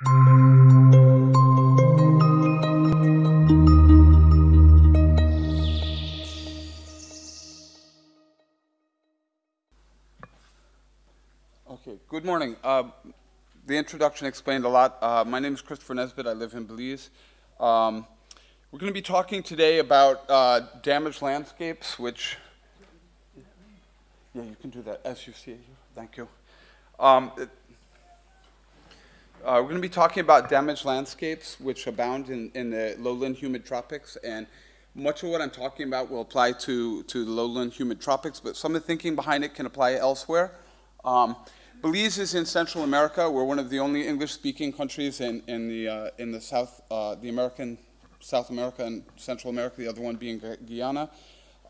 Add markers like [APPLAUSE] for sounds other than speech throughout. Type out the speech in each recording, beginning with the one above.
Okay, good morning. Uh, the introduction explained a lot. Uh, my name is Christopher Nesbitt. I live in Belize. Um, we're going to be talking today about uh, damaged landscapes, which, yeah, you can do that as you see. Thank you. Um, it, uh, we're going to be talking about damaged landscapes, which abound in, in the lowland humid tropics, and much of what I'm talking about will apply to, to the lowland humid tropics, but some of the thinking behind it can apply elsewhere. Um, Belize is in Central America. We're one of the only English-speaking countries in, in, the, uh, in the South, uh, the American, South America and Central America, the other one being Guyana.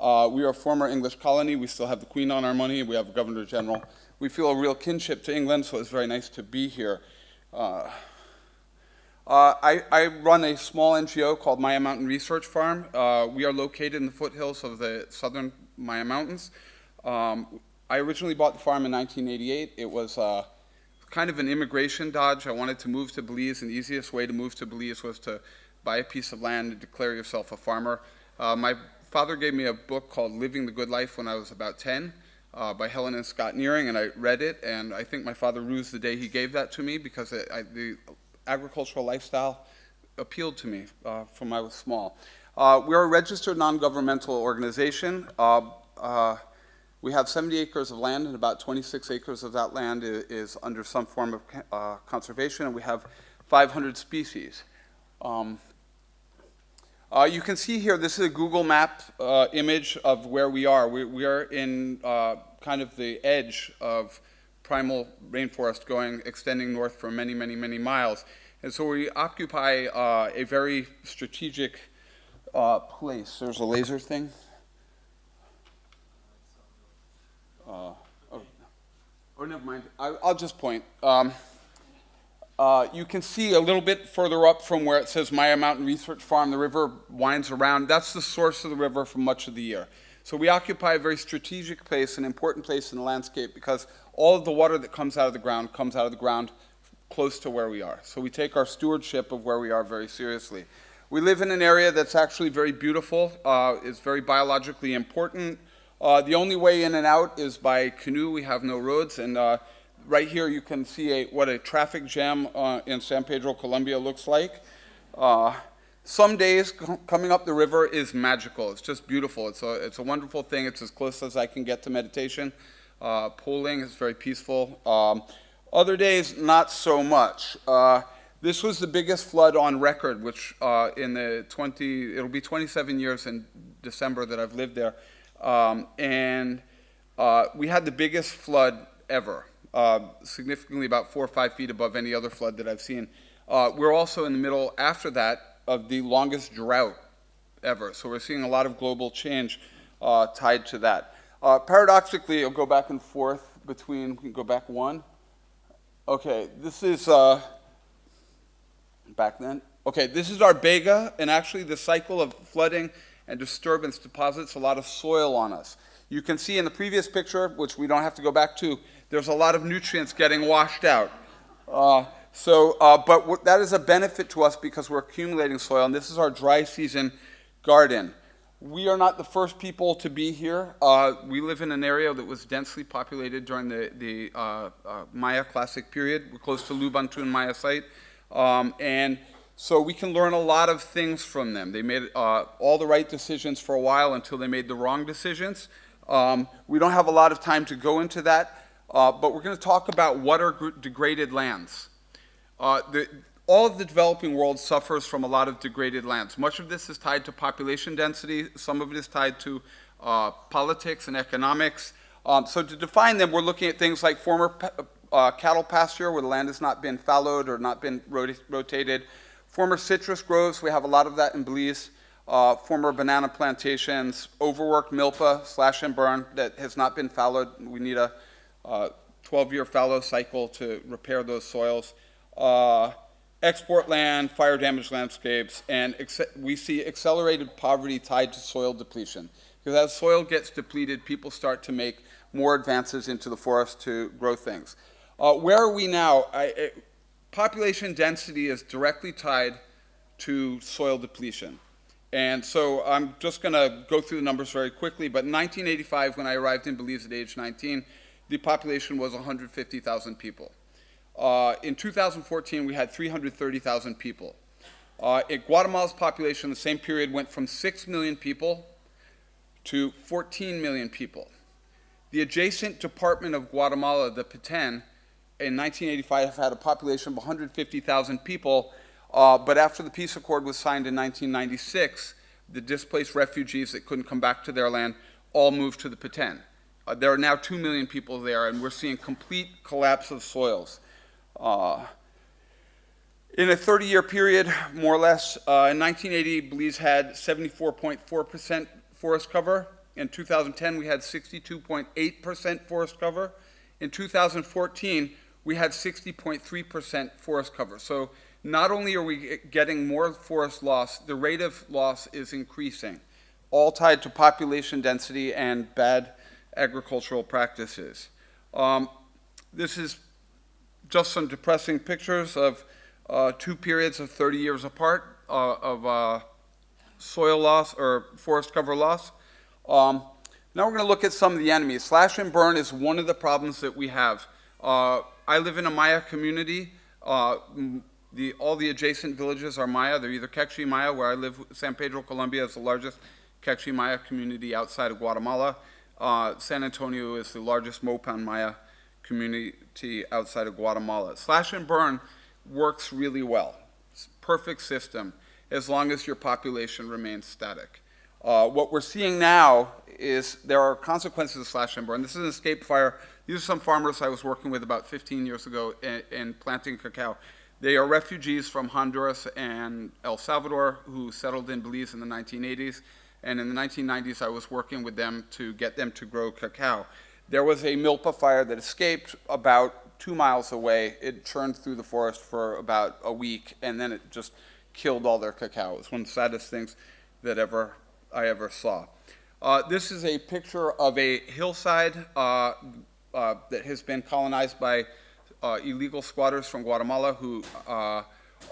Uh, we are a former English colony. We still have the Queen on our money. We have a Governor General. We feel a real kinship to England, so it's very nice to be here. Uh, uh, I, I, run a small NGO called Maya Mountain Research Farm. Uh, we are located in the foothills of the southern Maya Mountains. Um, I originally bought the farm in 1988. It was uh, kind of an immigration dodge. I wanted to move to Belize, and the easiest way to move to Belize was to buy a piece of land and declare yourself a farmer. Uh, my father gave me a book called Living the Good Life when I was about 10 uh, by Helen and Scott Nearing, and I read it, and I think my father rused the day he gave that to me because it, I, the agricultural lifestyle appealed to me uh, from I was small. Uh, we're a registered non-governmental organization. Uh, uh, we have 70 acres of land, and about 26 acres of that land is, is under some form of uh, conservation, and we have 500 species. Um, uh, you can see here, this is a Google map uh, image of where we are. We, we are in uh, kind of the edge of primal rainforest going, extending north for many, many, many miles. And so we occupy uh, a very strategic uh, place. There's a laser thing. Uh, oh, oh, never mind. I, will just point. Um, uh, you can see a little bit further up from where it says Maya Mountain Research Farm, the river winds around. That's the source of the river for much of the year. So we occupy a very strategic place, an important place in the landscape because all of the water that comes out of the ground comes out of the ground close to where we are. So we take our stewardship of where we are very seriously. We live in an area that's actually very beautiful. Uh, it's very biologically important. Uh, the only way in and out is by canoe. We have no roads. And uh, right here you can see a, what a traffic jam uh, in San Pedro, Columbia looks like. Uh, some days coming up the river is magical. It's just beautiful. It's a, it's a wonderful thing. It's as close as I can get to meditation. Uh, poling is very peaceful. Um, other days, not so much. Uh, this was the biggest flood on record, which in the 20, it'll be 27 years in December that I've lived there. Um, and uh, we had the biggest flood ever, uh, significantly about four or five feet above any other flood that I've seen. Uh, we're also in the middle, after that, of the longest drought ever. So we're seeing a lot of global change uh, tied to that. Uh, paradoxically, it'll go back and forth between, we can go back one. Okay, this is uh, back then. Okay, this is our Bega, and actually the cycle of flooding and disturbance deposits a lot of soil on us. You can see in the previous picture, which we don't have to go back to, there's a lot of nutrients getting washed out. Uh, so, uh, but that is a benefit to us because we're accumulating soil, and this is our dry season garden. We are not the first people to be here. Uh, we live in an area that was densely populated during the, the uh, uh, Maya Classic period. We're close to Lubaantun Maya site. Um, and so we can learn a lot of things from them. They made uh, all the right decisions for a while until they made the wrong decisions. Um, we don't have a lot of time to go into that, uh, but we're going to talk about what are degraded lands. Uh, the, all of the developing world suffers from a lot of degraded lands. Much of this is tied to population density. Some of it is tied to uh, politics and economics. Um, so to define them, we're looking at things like former uh, cattle pasture, where the land has not been fallowed or not been rot rotated, Former citrus groves, we have a lot of that in Belize. Uh, former banana plantations, overworked milpa, slash and burn that has not been fallowed. We need a 12-year uh, fallow cycle to repair those soils. Uh, export land, fire damaged landscapes, and we see accelerated poverty tied to soil depletion. Because as soil gets depleted, people start to make more advances into the forest to grow things. Uh, where are we now? I, population density is directly tied to soil depletion. And so I'm just going to go through the numbers very quickly, but in 1985, when I arrived in Belize at age 19, the population was 150,000 people. Uh, in 2014, we had 330,000 people. Uh, it, Guatemala's population in the same period went from 6 million people to 14 million people. The adjacent department of Guatemala, the Petén, in 1985 had a population of 150,000 people, uh, but after the peace accord was signed in 1996, the displaced refugees that couldn't come back to their land all moved to the Petén. Uh, there are now 2 million people there, and we're seeing complete collapse of soils. Uh, in a 30-year period, more or less, uh, in 1980, Belize had 74.4% forest cover. In 2010, we had 62.8% forest cover. In 2014, we had 60.3% forest cover. So not only are we getting more forest loss, the rate of loss is increasing, all tied to population density and bad agricultural practices. Um, this is just some depressing pictures of uh, two periods of 30 years apart uh, of uh, soil loss or forest cover loss. Um, now we're going to look at some of the enemies. Slash and burn is one of the problems that we have. Uh, I live in a Maya community. Uh, the, all the adjacent villages are Maya. They're either Q'eqchi' Maya, where I live. San Pedro, Columbia is the largest Q'eqchi' Maya community outside of Guatemala. Uh, San Antonio is the largest Mopan Maya community outside of Guatemala. Slash and burn works really well. It's perfect system as long as your population remains static. Uh, what we're seeing now is there are consequences of slash and burn. This is an escape fire. These are some farmers I was working with about 15 years ago in, in planting cacao. They are refugees from Honduras and El Salvador who settled in Belize in the 1980s. And in the 1990s, I was working with them to get them to grow cacao. There was a milpa fire that escaped about two miles away. It churned through the forest for about a week, and then it just killed all their cacao. It was one of the saddest things that ever I ever saw. Uh, this is a picture of a hillside uh, uh, that has been colonized by uh, illegal squatters from Guatemala who uh,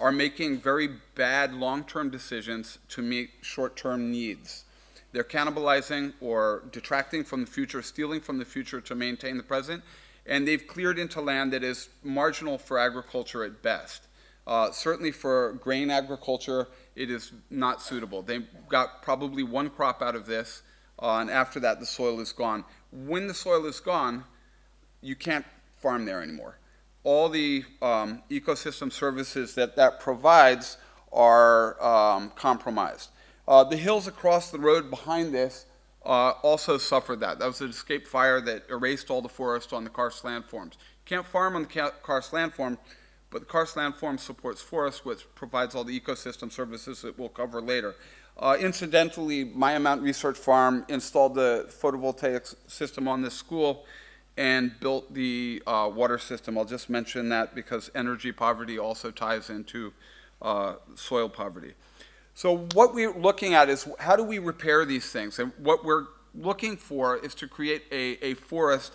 are making very bad long-term decisions to meet short-term needs. They're cannibalizing or detracting from the future, stealing from the future to maintain the present, and they've cleared into land that is marginal for agriculture at best. Uh, certainly for grain agriculture, it is not suitable. They got probably one crop out of this, uh, and after that, the soil is gone. When the soil is gone, you can't farm there anymore. All the um, ecosystem services that that provides are um, compromised. Uh, the hills across the road behind this uh, also suffered that. That was an escape fire that erased all the forest on the karst landforms. Can't farm on the karst landform but the karst landform supports forests, which provides all the ecosystem services that we'll cover later. Uh, incidentally, Maya Mountain Research Farm installed the photovoltaic system on this school and built the uh, water system. I'll just mention that because energy poverty also ties into uh, soil poverty. So what we're looking at is how do we repair these things? And what we're looking for is to create a, a forest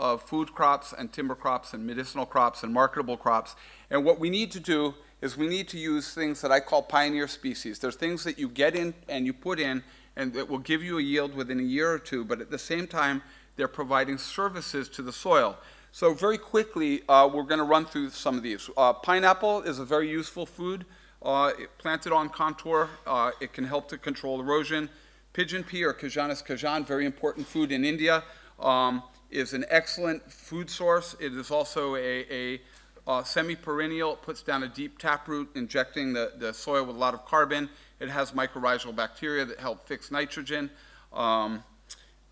of food crops and timber crops and medicinal crops and marketable crops. And what we need to do is we need to use things that I call pioneer species. There's things that you get in and you put in and that will give you a yield within a year or two, but at the same time, they're providing services to the soil. So very quickly, uh, we're going to run through some of these. Uh, pineapple is a very useful food. Uh, planted on contour, uh, it can help to control erosion. Pigeon pea or Cajanus cajan, very important food in India. Um, is an excellent food source. It is also a, a uh, semi-perennial. It puts down a deep taproot, injecting the, the soil with a lot of carbon. It has mycorrhizal bacteria that help fix nitrogen. Um,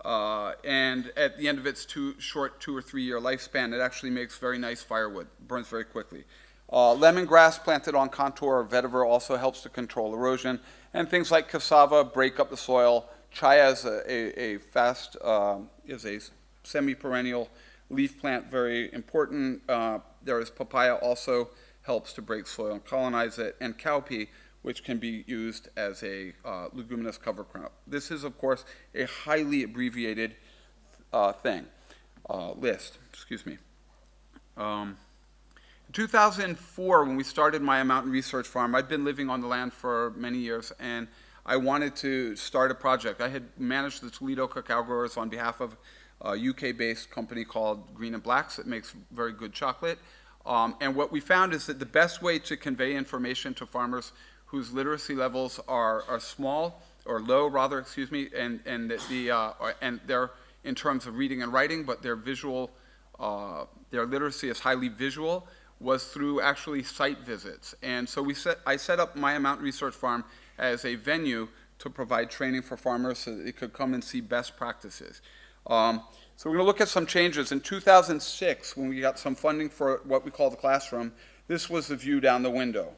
uh, and at the end of its two, short two or three year lifespan, it actually makes very nice firewood, burns very quickly. Uh, lemongrass planted on contour or vetiver also helps to control erosion. And things like cassava break up the soil. Chaya is a, a, a fast, uh, is a semi-perennial leaf plant, very important. Uh, there is papaya also helps to break soil and colonize it, and cowpea, which can be used as a uh, leguminous cover crop. This is, of course, a highly abbreviated uh, thing, uh, list, excuse me. Um, in 2004, when we started Maya Mountain Research Farm, I'd been living on the land for many years, and I wanted to start a project. I had managed the Toledo cacao growers on behalf of a UK-based company called Green and Black's that makes very good chocolate. Um, and what we found is that the best way to convey information to farmers whose literacy levels are, are small or low, rather, excuse me, and and the uh, and they're in terms of reading and writing, but their visual, uh, their literacy is highly visual, was through actually site visits. And so we set, I set up Maya Mountain Research Farm as a venue to provide training for farmers so that they could come and see best practices. Um, so we're going to look at some changes. In 2006, when we got some funding for what we call the classroom, this was the view down the window,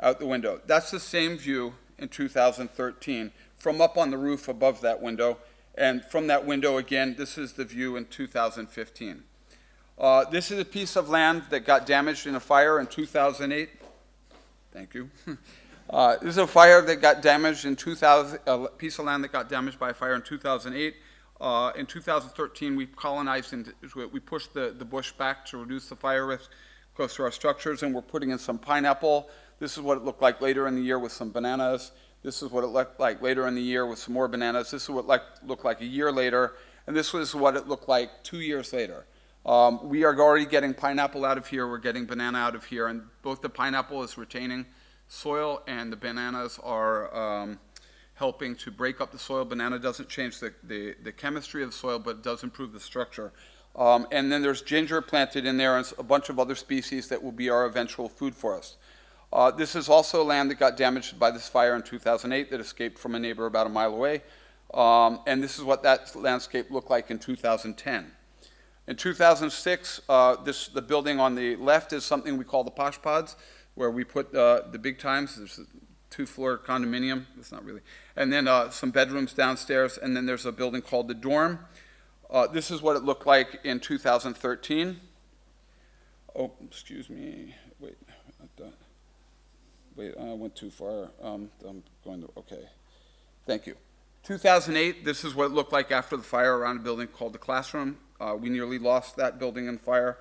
out the window. That's the same view in 2013 from up on the roof above that window. And from that window again, this is the view in 2015. Uh, this is a piece of land that got damaged in a fire in 2008. Thank you. [LAUGHS] Uh, this is a fire that got damaged in 2000, a piece of land that got damaged by a fire in 2008. Uh, in 2013, we colonized it. We pushed the, the bush back to reduce the fire risk close to our structures, and we're putting in some pineapple. This is what it looked like later in the year with some bananas. This is what it looked like later in the year with some more bananas. This is what it looked like a year later, and this was what it looked like two years later. Um, we are already getting pineapple out of here. We're getting banana out of here, and both the pineapple is retaining soil and the bananas are um, helping to break up the soil. Banana doesn't change the, the, the, chemistry of the soil, but it does improve the structure. Um, and then there's ginger planted in there and a bunch of other species that will be our eventual food for us. Uh, this is also land that got damaged by this fire in 2008 that escaped from a neighbor about a mile away. Um, and this is what that landscape looked like in 2010. In 2006, uh, this, the building on the left is something we call the Posh Pods where we put uh, the big times. There's a two-floor condominium. It's not really. And then uh, some bedrooms downstairs. And then there's a building called the dorm. Uh, this is what it looked like in 2013. Oh, excuse me. Wait. I went too far. Um, I'm going to, okay. Thank you. 2008, this is what it looked like after the fire around a building called the Classroom. Uh, we nearly lost that building in fire.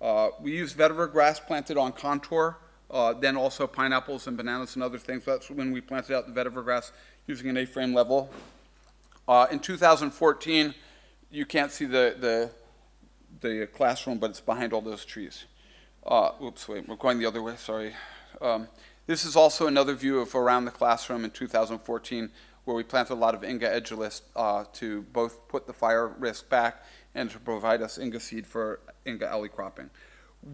Uh, we used vetiver grass planted on contour uh, then also pineapples and bananas and other things. That's when we planted out the vetiver grass using an A-frame level. Uh, in 2014, you can't see the, the, the, classroom, but it's behind all those trees. Uh, oops, wait, we're going the other way, sorry. Um, this is also another view of around the classroom in 2014 where we planted a lot of Inga edulis uh, to both put the fire risk back and to provide us Inga seed for Inga alley cropping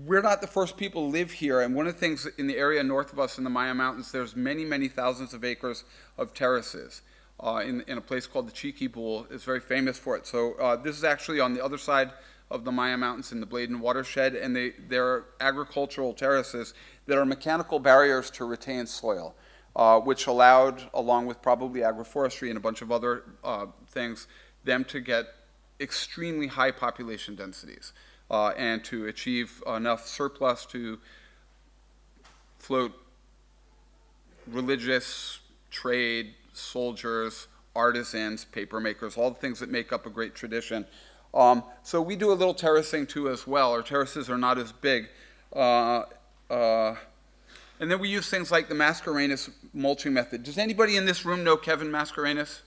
we're not the first people to live here, and one of the things in the area north of us in the Maya Mountains, there's many, many thousands of acres of terraces uh, in, in, a place called the Cheeky Chiquibul. It's very famous for it. So uh, this is actually on the other side of the Maya Mountains in the Bladen watershed, and they, they're agricultural terraces that are mechanical barriers to retain soil, uh, which allowed, along with probably agroforestry and a bunch of other uh, things, them to get extremely high population densities uh, and to achieve enough surplus to float religious, trade, soldiers, artisans, paper makers, all the things that make up a great tradition. Um, so we do a little terracing too as well. Our terraces are not as big. Uh, uh, and then we use things like the Mascarenhas mulching method. Does anybody in this room know Kevin Mascarenhas?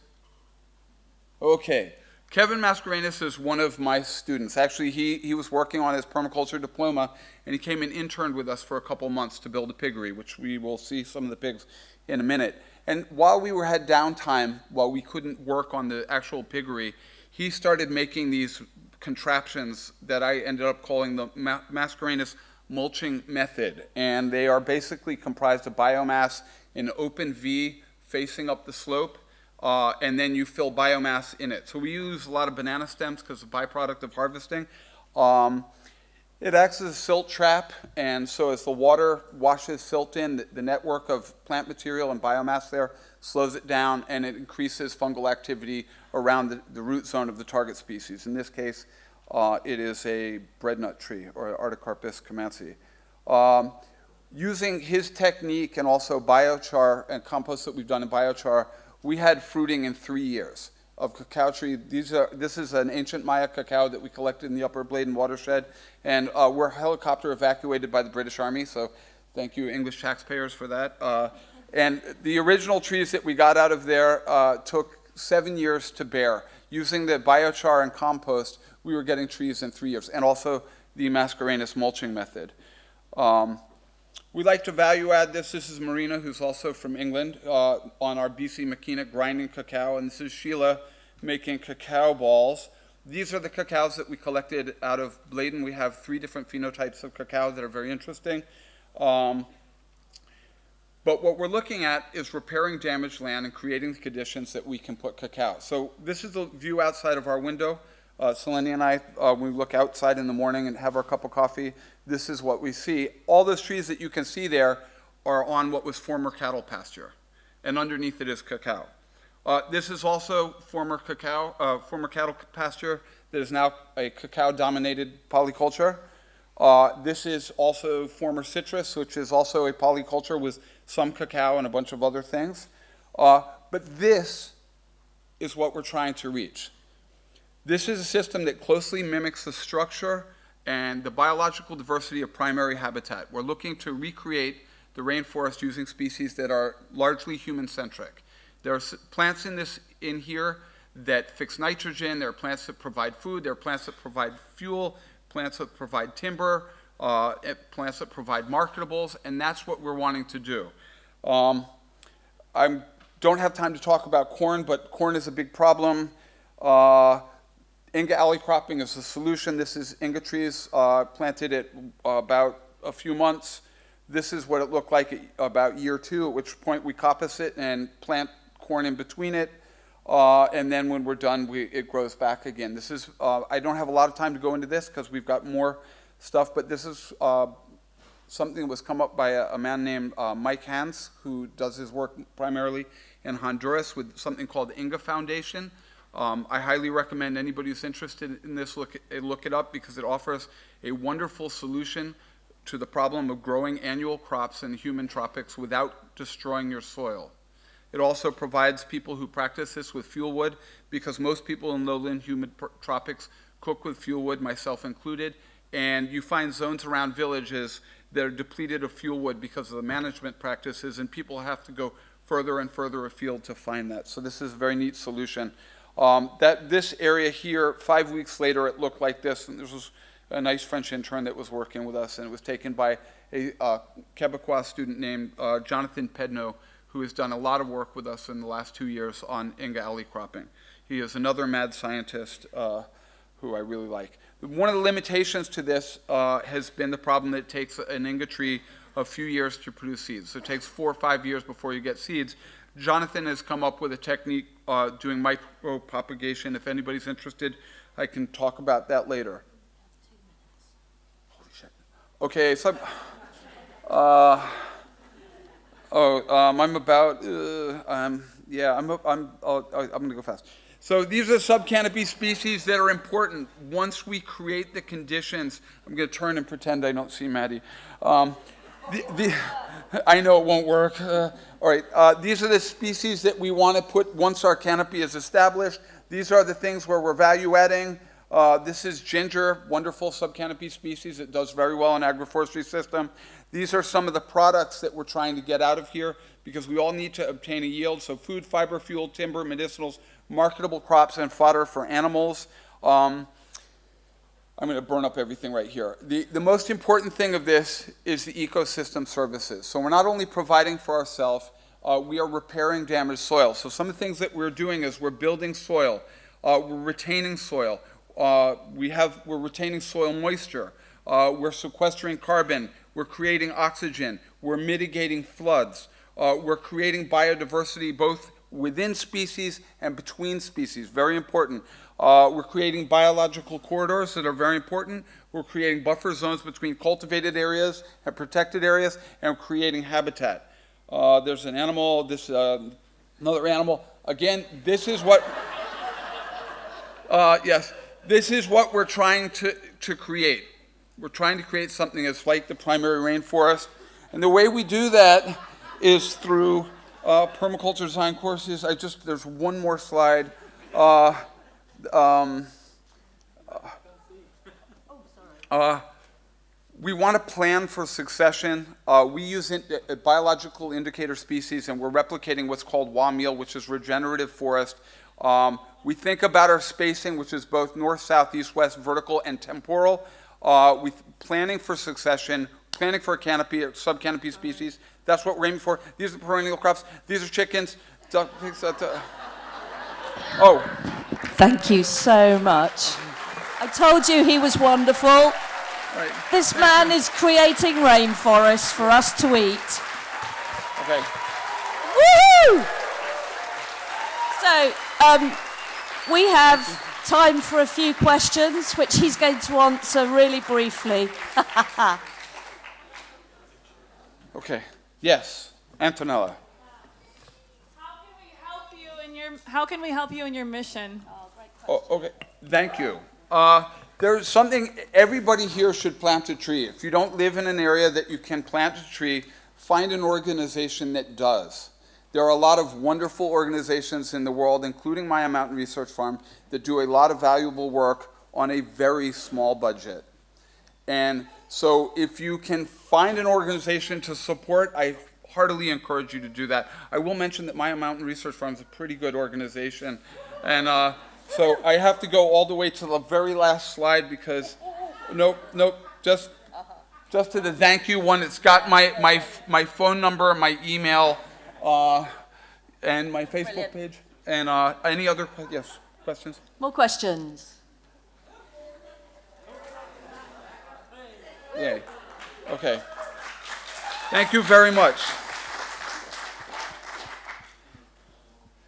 Okay. Kevin Mascarenhas is one of my students. Actually, he, he was working on his permaculture diploma, and he came and interned with us for a couple months to build a piggery, which we will see some of the pigs in a minute. And while we were had downtime, while we couldn't work on the actual piggery, he started making these contraptions that I ended up calling the Ma Mascarenhas mulching method. And they are basically comprised of biomass in open V facing up the slope uh, and then you fill biomass in it. So we use a lot of banana stems because it's a byproduct of harvesting. Um, it acts as a silt trap, and so as the water washes silt in, the, network of plant material and biomass there slows it down, and it increases fungal activity around the, the root zone of the target species. In this case, uh, it is a breadnut tree, or Artocarpus camansi. Um, using his technique and also biochar and compost that we've done in biochar, we had fruiting in three years. Of cacao tree. These are, this is an ancient Maya cacao that we collected in the Upper Bladen watershed, and uh, we're helicopter evacuated by the British Army, so thank you, English taxpayers, for that. Uh, and the original trees that we got out of there uh, took seven years to bear. Using the biochar and compost, we were getting trees in three years, and also the Mascarenhas mulching method. Um, we like to value add this. This is Marina, who's also from England, uh, on our BC Makina grinding cacao, and this is Sheila making cacao balls. These are the cacaos that we collected out of Bladen. We have three different phenotypes of cacao that are very interesting. Um, but what we're looking at is repairing damaged land and creating the conditions that we can put cacao. So this is the view outside of our window. Uh, and I, uh, we look outside in the morning and have our cup of coffee. This is what we see. All those trees that you can see there are on what was former cattle pasture, and underneath it is cacao. Uh, this is also former cacao, uh, former cattle pasture that is now a cacao-dominated polyculture. Uh, this is also former citrus, which is also a polyculture with some cacao and a bunch of other things. Uh, but this is what we're trying to reach. This is a system that closely mimics the structure and the biological diversity of primary habitat. We're looking to recreate the rainforest using species that are largely human-centric. There are plants in this in here that fix nitrogen. There are plants that provide food. There are plants that provide fuel, plants that provide timber, uh, plants that provide marketables, and that's what we're wanting to do. Um, I don't have time to talk about corn, but corn is a big problem. Uh, Inga alley cropping is the solution. This is Inga trees uh, planted at uh, about a few months. This is what it looked like at about year two, at which point we coppice it and plant corn in between it. Uh, and then when we're done, we, it grows back again. This is, uh, I don't have a lot of time to go into this because we've got more stuff, but this is uh, something that was come up by a, a man named uh, Mike Hands, who does his work primarily in Honduras with something called the Inga Foundation. Um, I highly recommend anybody who's interested in this look, look it up because it offers a wonderful solution to the problem of growing annual crops in humid tropics without destroying your soil. It also provides people who practice this with fuel wood because most people in lowland humid tropics cook with fuel wood, myself included, and you find zones around villages that are depleted of fuel wood because of the management practices, and people have to go further and further afield to find that. So this is a very neat solution. Um, that this area here, five weeks later, it looked like this, and this was a nice French intern that was working with us, and it was taken by a uh, Quebecois student named uh, Jonathan Pedno, who has done a lot of work with us in the last two years on Inga alley cropping. He is another mad scientist uh, who I really like. One of the limitations to this uh, has been the problem that it takes an Inga tree a few years to produce seeds. So it takes four or five years before you get seeds. Jonathan has come up with a technique uh, doing micropropagation. If anybody's interested, I can talk about that later. Holy shit. Okay, so, uh, oh, um, I'm about, uh, um, yeah, I'm, I'm, I'm going to go fast. So these are subcanopy species that are important once we create the conditions. I'm going to turn and pretend I don't see Maddie. Um, the, the, I know it won't work. Uh, all right, uh, these are the species that we want to put once our canopy is established. These are the things where we're value adding. Uh, this is ginger, wonderful subcanopy species. It does very well in agroforestry system. These are some of the products that we're trying to get out of here because we all need to obtain a yield. So food, fiber, fuel, timber, medicinals, marketable crops, and fodder for animals. Um, I'm going to burn up everything right here. The, the most important thing of this is the ecosystem services. So we're not only providing for ourselves, uh, we are repairing damaged soil. So some of the things that we're doing is we're building soil, uh, we're retaining soil, uh, we have, we're retaining soil moisture, uh, we're sequestering carbon, we're creating oxygen, we're mitigating floods, uh, we're creating biodiversity both within species and between species, very important. Uh, we're creating biological corridors that are very important. We're creating buffer zones between cultivated areas and protected areas, and we're creating habitat. Uh, there's an animal, this uh, another animal. Again, this is what, [LAUGHS] uh, yes, this is what we're trying to, to create. We're trying to create something that's like the primary rainforest. And the way we do that is through uh, permaculture design courses. I just, there's one more slide. Uh, um, uh, we want to plan for succession. Uh, we use in, uh, biological indicator species, and we're replicating what's called wamil, which is regenerative forest. Um, we think about our spacing, which is both north, south, east, west, vertical, and temporal. Uh, we planning for succession, planning for a canopy, or sub-canopy species. That's what we're aiming for. These are perennial crops. These are chickens. Oh, Thank you so much. I told you he was wonderful. right. This man is creating rainforests for us to eat. Okay. Woo! So, um, we have time for a few questions, which he's going to answer really briefly. [LAUGHS] Okay. Yes. Antonella. How can we help you in your How can we help you in your mission? Oh, okay, thank you. Uh, there's something, everybody here should plant a tree. If you don't live in an area that you can plant a tree, find an organization that does. There are a lot of wonderful organizations in the world, including Maya Mountain Research Farm, that do a lot of valuable work on a very small budget. And so if you can find an organization to support, I heartily encourage you to do that. I will mention that Maya Mountain Research Farm is a pretty good organization. And uh, so I have to go all the way to the very last slide because, nope, nope, just, just to the thank you one. It's got my, my, my phone number, my email, uh, and my Facebook page. And uh, any other, yes, questions? More questions? Yay. Okay. Thank you very much.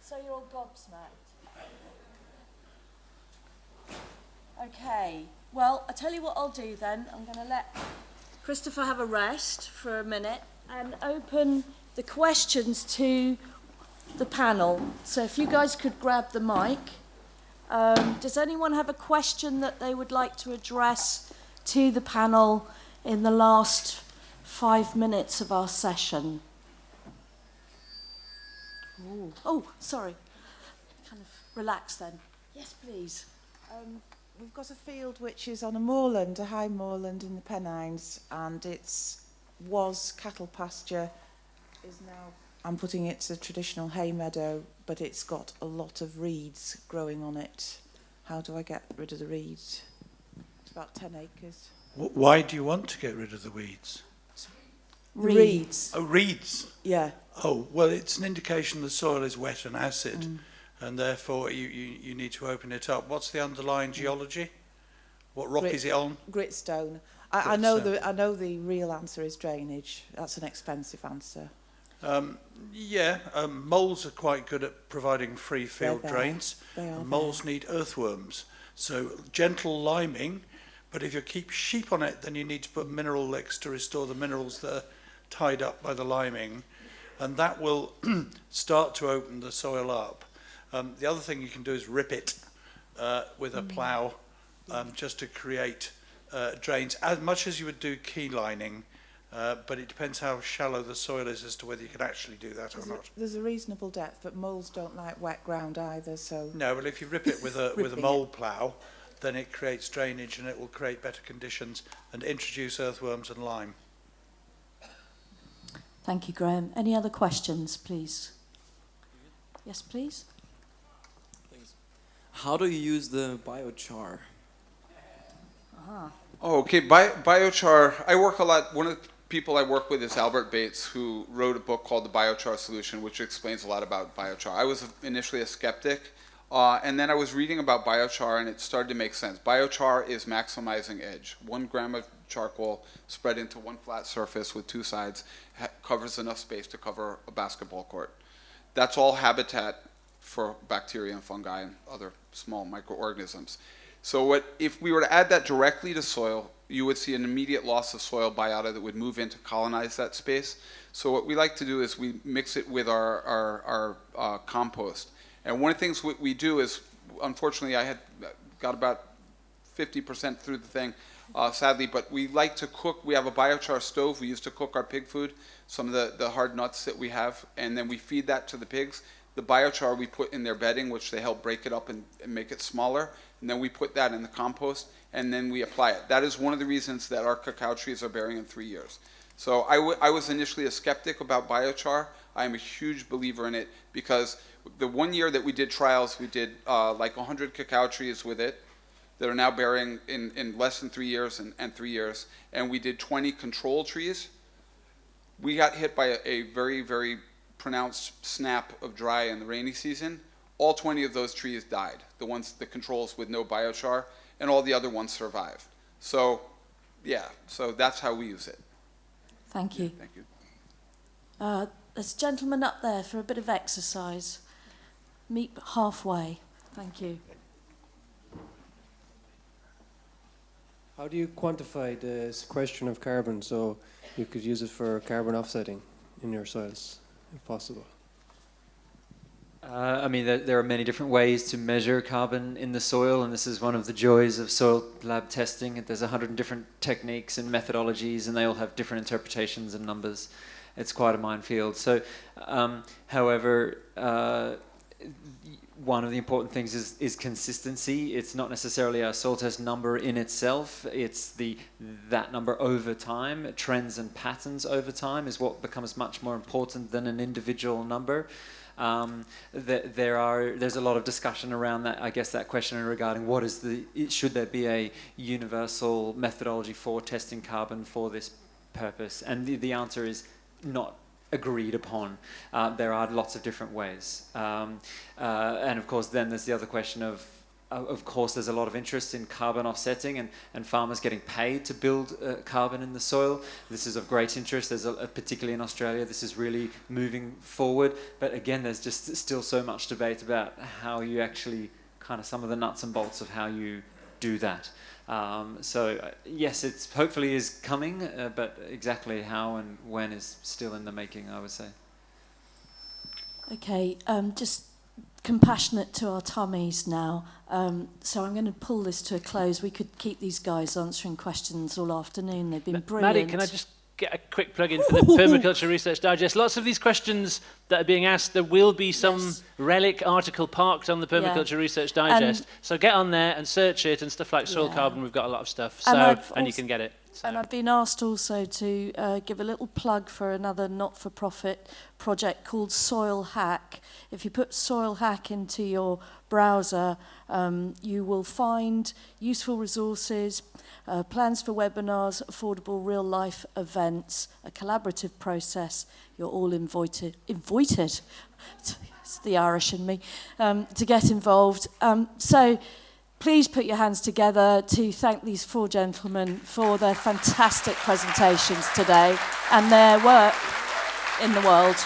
So you're all gobsmacked. Okay, well, I'll tell you what I'll do then. I'm going to let Christopher have a rest for a minute and open the questions to the panel. So if you guys could grab the mic. Um, does anyone have a question that they would like to address to the panel in the last five minutes of our session? Ooh. Oh, sorry. Kind of relax then. Yes, please. Um, we've got a field which is on a moorland, a high moorland in the Pennines, and it's was cattle pasture, is now. I'm putting it to traditional hay meadow, but it's got a lot of reeds growing on it. How do I get rid of the reeds? It's about 10 acres. Why do you want to get rid of the weeds? Reeds. Oh, reeds. Yeah. Oh, well, it's an indication the soil is wet and acid, mm. and therefore you, you, you need to open it up. What's the underlying mm. geology? What rock Grit, is it on? Gritstone. I, I know the I know the real answer is drainage. That's an expensive answer. Um, yeah, um, moles are quite good at providing free field drains. They are moles there. need earthworms. So gentle liming But if you keep sheep on it, then you need to put mineral licks to restore the minerals that are tied up by the liming. And that will [CLEARS THROAT] start to open the soil up. Um, the other thing you can do is rip it uh, with a mm. plough um, just to create uh, drains, as much as you would do key lining. Uh, but it depends how shallow the soil is as to whether you can actually do that there's or not. A, there's a reasonable depth, but moles don't like wet ground either, so... No, well, if you rip it with a, [LAUGHS] with a mole plough, then it creates drainage and it will create better conditions and introduce earthworms and lime. Thank you, Graham. Any other questions, please? Yes, please. How do you use the biochar? Ah. Oh, okay. Bi- biochar. I work a lot. One of the people I work with is Albert Bates, who wrote a book called The Biochar Solution, which explains a lot about biochar. I was initially a skeptic, uh, and then I was reading about biochar, and it started to make sense. Biochar is maximizing edge. One gram of charcoal spread into one flat surface with two sides covers enough space to cover a basketball court. That's all habitat for bacteria and fungi and other small microorganisms. So what if we were to add that directly to soil, you would see an immediate loss of soil biota that would move in to colonize that space. So what we like to do is we mix it with our, our, our uh, compost. And one of the things we, we do is, unfortunately, I had got about 50% through the thing, uh, sadly, but we like to cook. We have a biochar stove we use to cook our pig food, some of the, the hard nuts that we have, and then we feed that to the pigs. The biochar we put in their bedding, which they help break it up and, and make it smaller, and then we put that in the compost, and then we apply it. That is one of the reasons that our cacao trees are bearing in three years. So I, I was initially a skeptic about biochar. I am a huge believer in it because the one year that we did trials, we did uh, like 100 cacao trees with it that are now bearing in, in less than three years and, and three years, and we did 20 control trees. We got hit by a, a very, very pronounced snap of dry in the rainy season. All 20 of those trees died, the ones, the controls with no biochar, and all the other ones survived. So, yeah, so that's how we use it. Thank you. Thank you. Uh, there's a gentleman up there for a bit of exercise. Meet halfway. Thank you. How do you quantify the sequestration of carbon so you could use it for carbon offsetting in your soils, if possible? Uh, I mean, there, there are many different ways to measure carbon in the soil, and this is one of the joys of soil lab testing. There's a hundred different techniques and methodologies, and they all have different interpretations and numbers. It's quite a minefield. So, um, however, uh, one of the important things is, is consistency. It's not necessarily a soil test number in itself. It's the that number over time, trends and patterns over time is what becomes much more important than an individual number. Um, th- there are there's a lot of discussion around that. I guess that question regarding what is the should there be a universal methodology for testing carbon for this purpose? And the, the answer is not agreed upon. Uh, there are lots of different ways. Um, uh, and of course, then there's the other question of, uh, of course, there's a lot of interest in carbon offsetting and, and farmers getting paid to build uh, carbon in the soil. This is of great interest, there's a, particularly in Australia, this is really moving forward. But again, there's just still so much debate about how you actually, kind of some of the nuts and bolts of how you do that. Um, so uh, yes, it's hopefully is coming, uh, but exactly how and when is still in the making, I would say. Okay, um, just compassionate to our tummies now. Um, so I'm going to pull this to a close. We could keep these guys answering questions all afternoon. They've been brilliant. Maddie, can I just get a quick plug in for the [LAUGHS] Permaculture Research Digest? Lots of these questions that are being asked, there will be some Yes. relic article parked on the Permaculture Research Digest. so get on there and search it and stuff like soil Yeah. carbon. We've got a lot of stuff. So And and, you can get it. So. And I've been asked also to uh, give a little plug for another not-for-profit project called Soil Hack. If you put Soil Hack into your browser, um, you will find useful resources, uh, plans for webinars, affordable real-life events, a collaborative process. You're all invited, invited. It's the Irish in me um, to get involved. Um, so. Please put your hands together to thank these four gentlemen for their fantastic presentations today and their work in the world.